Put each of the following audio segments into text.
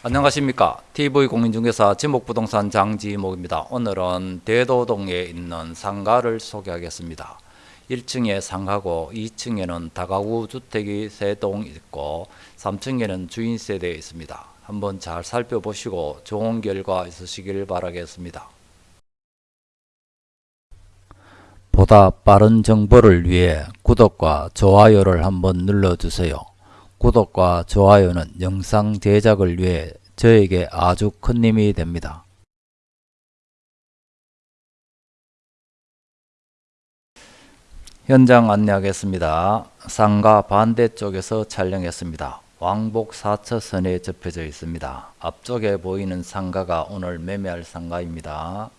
안녕하십니까. TV공인중개사 지목부동산 장지목입니다. 오늘은 대도동에 있는 상가를 소개하겠습니다. 1층에 상가고 2층에는 다가구 주택이 3동 있고 3층에는 주인세대 있습니다. 한번 잘 살펴보시고 좋은 결과 있으시길 바라겠습니다. 보다 빠른 정보를 위해 구독과 좋아요를 한번 눌러주세요 구독과 좋아요는 영상 제작을 위해 저에게 아주 큰 힘이 됩니다. 현장 안내하겠습니다. 상가 반대쪽에서 촬영했습니다. 왕복 4차선에 접혀져 있습니다. 앞쪽에 보이는 상가가 오늘 매매할 상가입니다.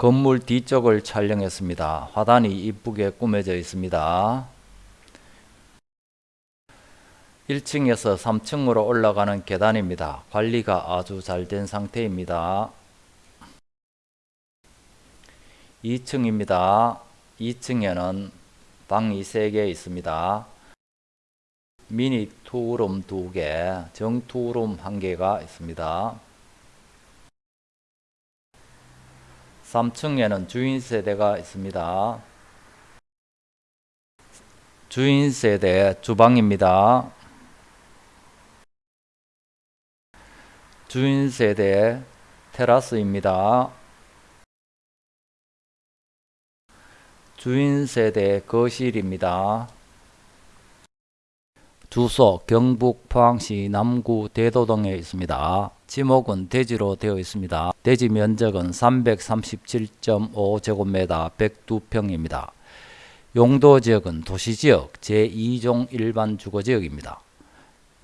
건물 뒤쪽을 촬영했습니다. 화단이 이쁘게 꾸며져 있습니다. 1층에서 3층으로 올라가는 계단입니다. 관리가 아주 잘 된 상태입니다. 2층입니다. 2층에는 방이 3개 있습니다. 미니 투룸 2개, 정투룸 1개가 있습니다. 3층에는 주인 세대가 있습니다. 주인 세대 주방입니다. 주인 세대 테라스입니다. 주인 세대 거실입니다. 주소 경북 포항시 남구 대도 동에 있습니다. 지목은 대지로 되어 있습니다. 대지 면적은 337.5제곱미터 102평입니다. 용도 지역은 도시지역 제2종 일반 주거지역입니다.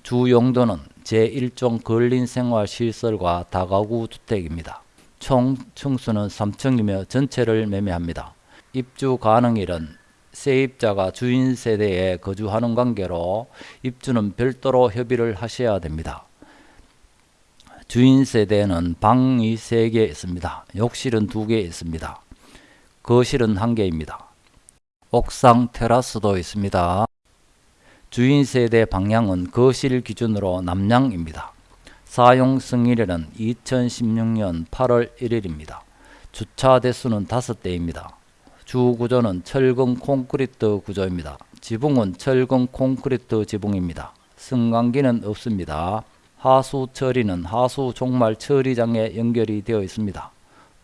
주 용도는 제1종 근린생활시설과 다가구 주택입니다. 총 층수는 3층이며 전체를 매매합니다. 입주 가능일은 세입자가 주인 세대에 거주하는 관계로 입주는 별도로 협의를 하셔야 됩니다. 주인 세대는 방이 3개 있습니다. 욕실은 2개 있습니다. 거실은 1개입니다. 옥상 테라스도 있습니다. 주인 세대 방향은 거실 기준으로 남향입니다. 사용 승일에는 2016년 8월 1일입니다. 주차 대수는 5대입니다. 주 구조는 철근 콘크리트 구조입니다. 지붕은 철근 콘크리트 지붕입니다. 승강기는 없습니다. 하수 처리는 하수 종말 처리장에 연결이 되어 있습니다.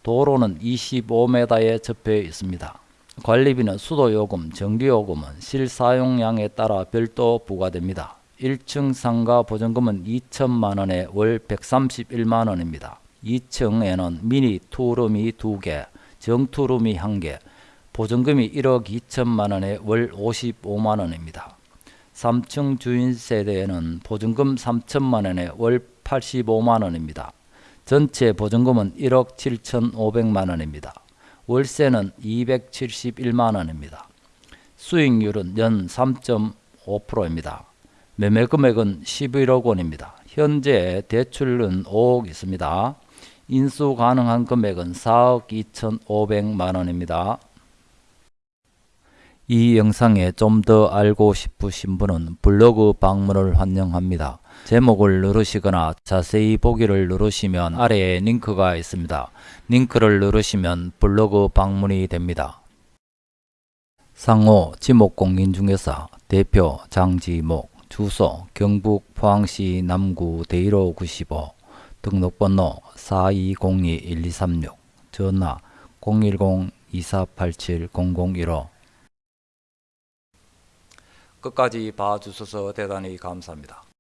도로는 25m에 접해 있습니다. 관리비는 수도요금, 전기요금은 실사용량에 따라 별도 부과됩니다. 1층 상가 보증금은 2천만원에 월 131만원입니다. 2층에는 미니 투룸이 2개, 정투룸이 1개, 보증금이 1억 2천만 원에 월 55만 원입니다. 3층 주인 세대에는 보증금 3천만 원에 월 85만 원입니다. 전체 보증금은 1억 7천5백만원입니다. 월세는 271만 원입니다. 수익률은 연 3.5%입니다. 매매 금액은 11억 원입니다. 현재 대출은 5억 있습니다. 인수 가능한 금액은 4억 2천5백만 원입니다. 이 영상에 좀 더 알고 싶으신 분은 블로그 방문을 환영합니다. 제목을 누르시거나 자세히 보기를 누르시면 아래에 링크가 있습니다. 링크를 누르시면 블로그 방문이 됩니다. 상호 지목공인중개사 대표 장지목 주소 경북 포항시 남구 대일호 95 등록번호 4202-1236 전화 010-2487-0015 끝까지 봐주셔서 대단히 감사합니다.